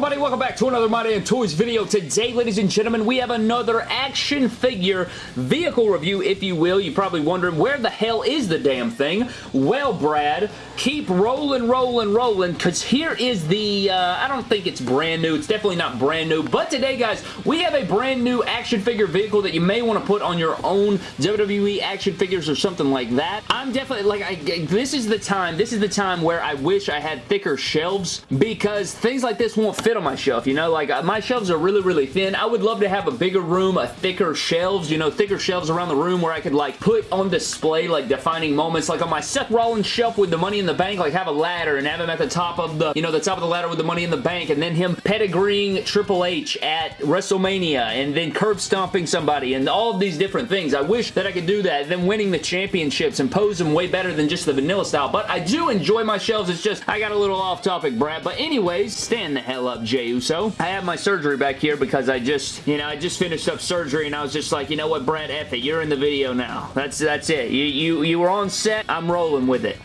everybody? Welcome back to another My Damn Toys video. Today, ladies and gentlemen, we have another action figure vehicle review, if you will. You're probably wondering, where the hell is the damn thing? Well, Brad, keep rolling, rolling, rolling, because here is the, uh, I don't think it's brand new. It's definitely not brand new, but today, guys, we have a brand new action figure vehicle that you may want to put on your own WWE action figures or something like that. I'm definitely, like, I, this is the time, this is the time where I wish I had thicker shelves, because things like this won't fit on my shelf, you know? Like, uh, my shelves are really, really thin. I would love to have a bigger room, a thicker shelves, you know, thicker shelves around the room where I could, like, put on display, like, defining moments. Like, on my Seth Rollins shelf with the Money in the Bank, like, have a ladder and have him at the top of the, you know, the top of the ladder with the Money in the Bank, and then him pedigreeing Triple H at WrestleMania, and then curb stomping somebody, and all of these different things. I wish that I could do that, then winning the championships and pose them way better than just the vanilla style, but I do enjoy my shelves. It's just, I got a little off topic, Brad, but anyways, stand the hell up, Jey Uso. I have my surgery back here because I just, you know, I just finished up surgery and I was just like, you know what, Brad, F it. You're in the video now. That's, that's it. You, you, you were on set. I'm rolling with it.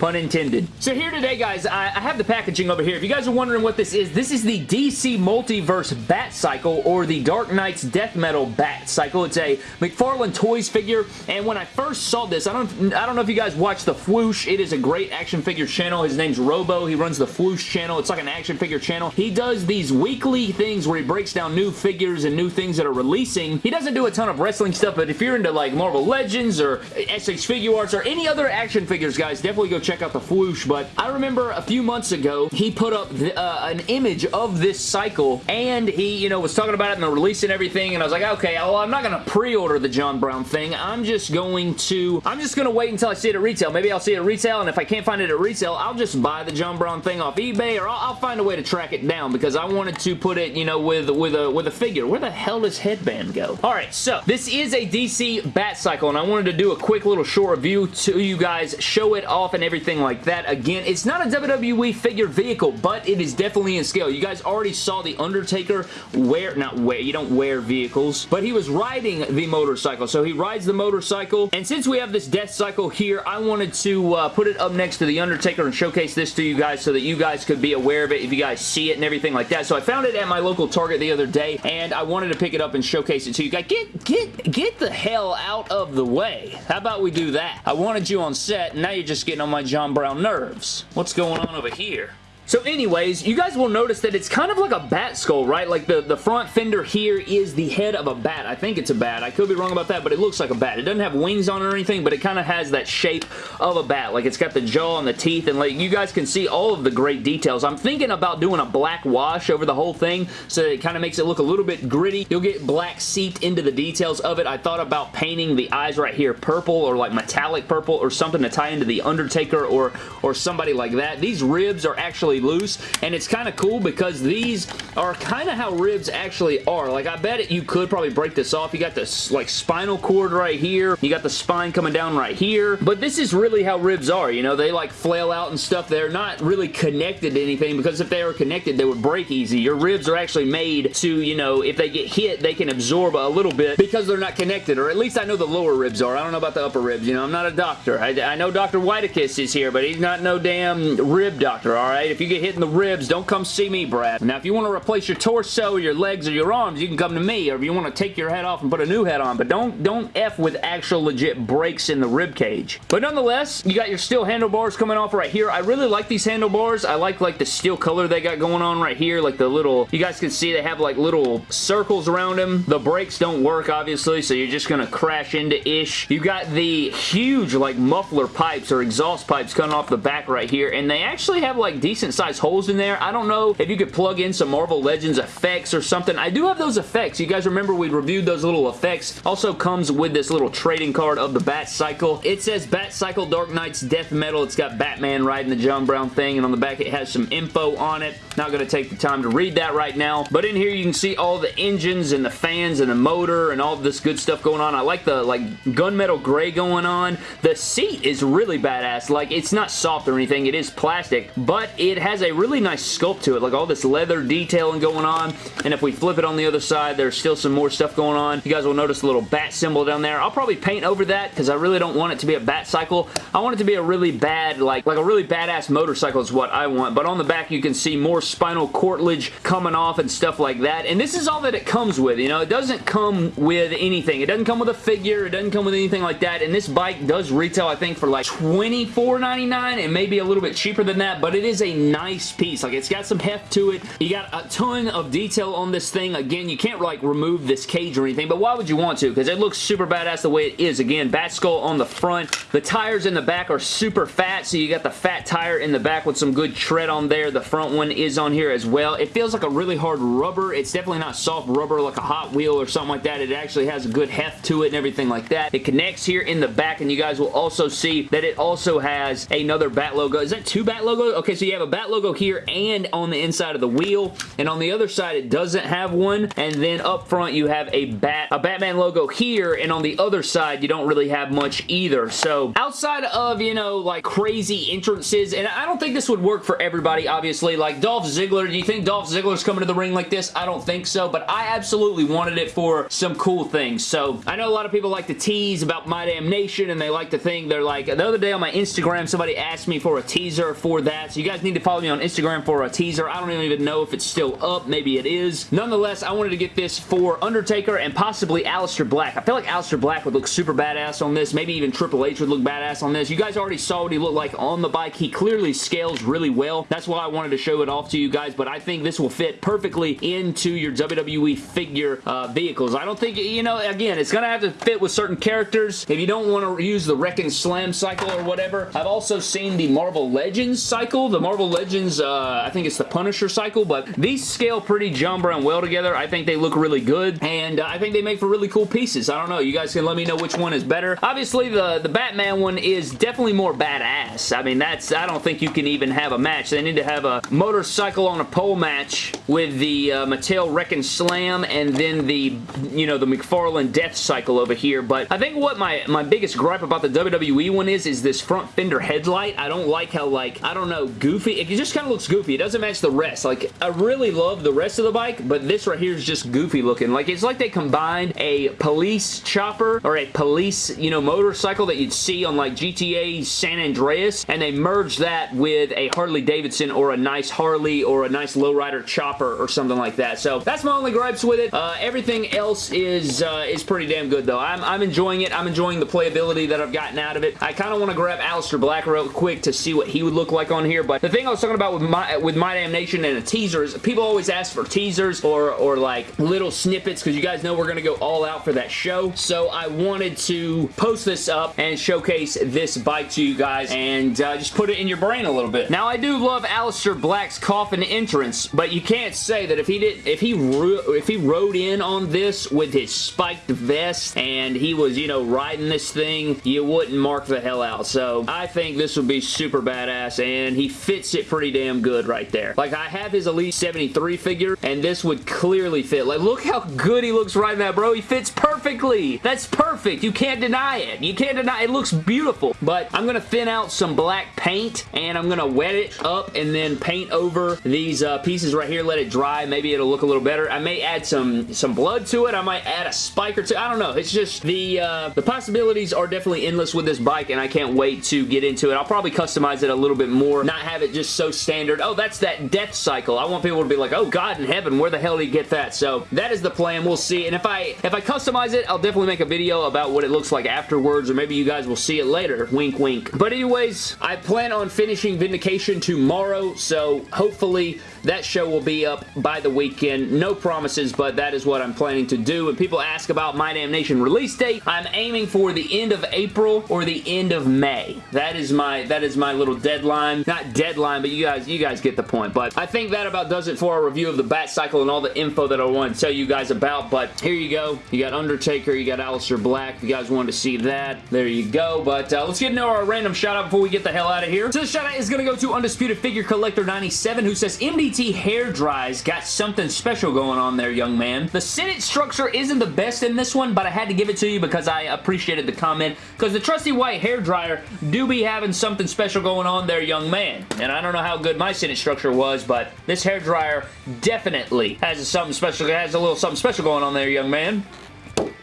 Pun intended. So here today, guys, I, I, have the packaging over here. If you guys are wondering what this is, this is the DC Multiverse Bat Cycle or the Dark Nights Death Metal Bat Cycle. It's a McFarlane Toys figure, and when I first saw this, I don't, I don't know if you guys watch The Fwoosh. It is a great action figure channel. His name's Robo. He runs The Fwoosh channel. It's like an action figure channel. He does these weekly things where he breaks down new figures and new things that are releasing. He doesn't do a ton of wrestling stuff, but if you're into like Marvel Legends or S.H.Figuarts or any other action figures, guys, definitely go check check out the Fwoosh, but I remember a few months ago, he put up the, uh, an image of this cycle, and he, you know, was talking about it and the release and everything, and I was like, okay, well, I'm not going to pre-order the John Brown thing. I'm just going to, I'm just going to wait until I see it at retail. Maybe I'll see it at retail, and if I can't find it at retail, I'll just buy the John Brown thing off eBay, or I'll, I'll find a way to track it down, because I wanted to put it, you know, with, with, a, with a figure. Where the hell does Headband go? Alright, so, this is a DC Bat Cycle, and I wanted to do a quick little short review to you guys, show it off and everything everything like that. Again, it's not a WWE figure vehicle, but it is definitely in scale. You guys already saw The Undertaker wear, not wear, you don't wear vehicles, but he was riding the motorcycle. So he rides the motorcycle, and since we have this death cycle here, I wanted to uh, put it up next to The Undertaker and showcase this to you guys so that you guys could be aware of it if you guys see it and everything like that. So I found it at my local Target the other day, and I wanted to pick it up and showcase it to you guys. Get, get, get the hell out of the way. How about we do that? I wanted you on set, and now you're just getting on my John Brown nerves. What's going on over here? So anyways, you guys will notice that it's kind of like a bat skull, right? Like the, the front fender here is the head of a bat. I think it's a bat. I could be wrong about that, but it looks like a bat. It doesn't have wings on it or anything, but it kind of has that shape of a bat. Like it's got the jaw and the teeth, and like you guys can see all of the great details. I'm thinking about doing a black wash over the whole thing, so it kind of makes it look a little bit gritty. You'll get black seeped into the details of it. I thought about painting the eyes right here purple or like metallic purple or something to tie into the Undertaker or, or somebody like that. These ribs are actually loose and it's kind of cool because these are kind of how ribs actually are. Like I bet it, you could probably break this off. You got this like spinal cord right here. You got the spine coming down right here. But this is really how ribs are. You know, they like flail out and stuff. They're not really connected to anything because if they were connected, they would break easy. Your ribs are actually made to, you know, if they get hit, they can absorb a little bit because they're not connected. Or at least I know the lower ribs are. I don't know about the upper ribs. You know, I'm not a doctor. I, I know Dr. Whitekiss is here, but he's not no damn rib doctor, alright? If you get hit in the ribs, don't come see me, Brad. Now, if you want to replace your torso, your legs, or your arms, you can come to me, or if you want to take your head off and put a new head on, but don't, don't F with actual legit breaks in the rib cage. But nonetheless, you got your steel handlebars coming off right here. I really like these handlebars. I like, like, the steel color they got going on right here, like the little, you guys can see they have, like, little circles around them. The brakes don't work, obviously, so you're just going to crash into ish. You got the huge, like, muffler pipes or exhaust pipes coming off the back right here, and they actually have, like, decent sized holes in there. I don't know if you could plug in some Marvel Legends effects or something. I do have those effects. You guys remember we reviewed those little effects. Also comes with this little trading card of the Bat Cycle. It says Bat Cycle Dark Nights Death Metal. It's got Batman riding the John Brown thing, and on the back it has some info on it. Not going to take the time to read that right now, but in here you can see all the engines and the fans and the motor and all this good stuff going on. I like the like gunmetal gray going on. The seat is really badass. Like, it's not soft or anything. It is plastic, but it has a really nice sculpt to it, like all this leather detailing going on, and if we flip it on the other side, there's still some more stuff going on. You guys will notice a little bat symbol down there. I'll probably paint over that because I really don't want it to be a bat cycle. I want it to be a really bad, like, like a really badass motorcycle is what I want, but on the back you can see more spinal cartilage coming off and stuff like that, and this is all that it comes with, you know? It doesn't come with anything. It doesn't come with a figure. It doesn't come with anything like that, and this bike does retail, I think, for like $24.99 and maybe a little bit cheaper than that, but it is a nice piece. Like, it's got some heft to it. You got a ton of detail on this thing. Again, you can't, like, remove this cage or anything, but why would you want to? Because it looks super badass the way it is. Again, bat skull on the front. The tires in the back are super fat, so you got the fat tire in the back with some good tread on there. The front one is on here as well. It feels like a really hard rubber. It's definitely not soft rubber like a Hot Wheel or something like that. It actually has a good heft to it and everything like that. It connects here in the back, and you guys will also see that it also has another bat logo. Is that two bat logos? Okay, so you have a bat logo here and on the inside of the wheel, and on the other side it doesn't have one, and then up front you have a bat, a Batman logo here, and on the other side you don't really have much either. So outside of, you know, like crazy entrances, and I don't think this would work for everybody, obviously. Like Dolph Ziggler, do you think Dolph Ziggler's coming to the ring like this? I don't think so, but I absolutely wanted it for some cool things. So I know a lot of people like to tease about My Damn Nation, and they like to think they're like, the other day on my Instagram, somebody asked me for a teaser for that, so you guys need to follow me on Instagram for a teaser. I don't even know if it's still up. Maybe it is. Nonetheless, I wanted to get this for Undertaker and possibly Aleister Black. I feel like Aleister Black would look super badass on this. Maybe even Triple H would look badass on this. You guys already saw what he looked like on the bike. He clearly scales really well. That's why I wanted to show it off to you guys, but I think this will fit perfectly into your WWE figure uh, vehicles. I don't think, you know, again, it's going to have to fit with certain characters. If you don't want to use the Wrekkin' Slam cycle or whatever, I've also seen the Marvel Legends cycle. The Marvel Legends, uh, I think it's the Punisher cycle, but these scale pretty John and well together. I think they look really good, and uh, I think they make for really cool pieces. I don't know. You guys can let me know which one is better. Obviously, the, the Batman one is definitely more badass. I mean, that's I don't think you can even have a match. They need to have a motorcycle on a pole match with the uh, Mattel Wrekkin' Slam and then the, you know, the McFarlane Death Cycle over here. But I think what my, my biggest gripe about the WWE one is, is this front fender headlight. I don't like how, like, I don't know, goofy. It just kind of looks goofy. It doesn't match the rest. Like, I really love the rest of the bike, but this right here is just goofy looking. Like, it's like they combined a police chopper or a police, you know, motorcycle that you'd see on, like, GTA San Andreas, and they merged that with a Harley Davidson or a nice Harley or a nice lowrider chopper or something like that. So, that's my only gripes with it. Uh, everything else is uh, is pretty damn good, though. I'm, I'm enjoying it. I'm enjoying the playability that I've gotten out of it. I kind of want to grab Aleister Black real quick to see what he would look like on here, but the thing I was talking about with my, with my Damn Nation and a teaser is people always ask for teasers or, or like little snippets because you guys know we're to go all out for that show. So I wanted to post this up and showcase this bike to you guys and uh, just put it in your brain a little bit. Now I do love Aleister Black's coffin entrance, but you can't say that if he did if he if he rode in on this with his spiked vest and he was, you know, riding this thing, you wouldn't mark the hell out. So I think this would be super badass and he fits it pretty damn good right there. Like I have his Elite 73 figure and this would clearly fit. Like look how good he looks right now, bro. He fits perfectly. That's perfect. You can't deny it. You can't deny it. It looks beautiful. But I'm going to thin out some black paint and I'm going to wet it up and then paint over these uh, pieces right here. Let it dry. Maybe it'll look a little better. I may add some, some blood to it. I might add a spike or two. I don't know. It's just the, uh, the possibilities are definitely endless with this bike and I can't wait to get into it. I'll probably customize it a little bit more. Not have it just so standard. Oh, that's that death cycle. I want people to be like, oh, God in heaven, where the hell did he get that? So that is the plan. We'll see. And if I if I customize it, I'll definitely make a video about what it looks like afterwards or maybe you guys will see it later. Wink, wink. But anyways, I plan on finishing Vindication tomorrow, so hopefully that show will be up by the weekend. No promises, but that is what I'm planning to do. And people ask about My Damnation release date. I'm aiming for the end of April or the end of May. That is my that is my little deadline. Not deadline, but you guys you guys get the point. But I think that about does it for our review of the Bat Cycle and all the info that I want to tell you guys about. But here you go. You got Undertaker, you got Aleister Black. If you guys wanted to see that, there you go. But uh, let's get into our random shout out before we get the hell out of here. So the shout out is going to go to Undisputed Figure Collector 97 who says MDT hair dries got something special going on there, young man. The Senate structure isn't the best in this one, but I had to give it to you because I appreciated the comment because the trusty white hair dryer do be having something special going on there, young man. And I don't don't know how good my Senate structure was, but this hair dryer definitely has something special, It has a little something special going on there, young man.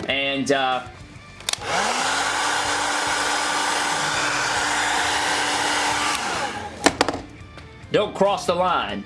And, uh, Don't cross the line.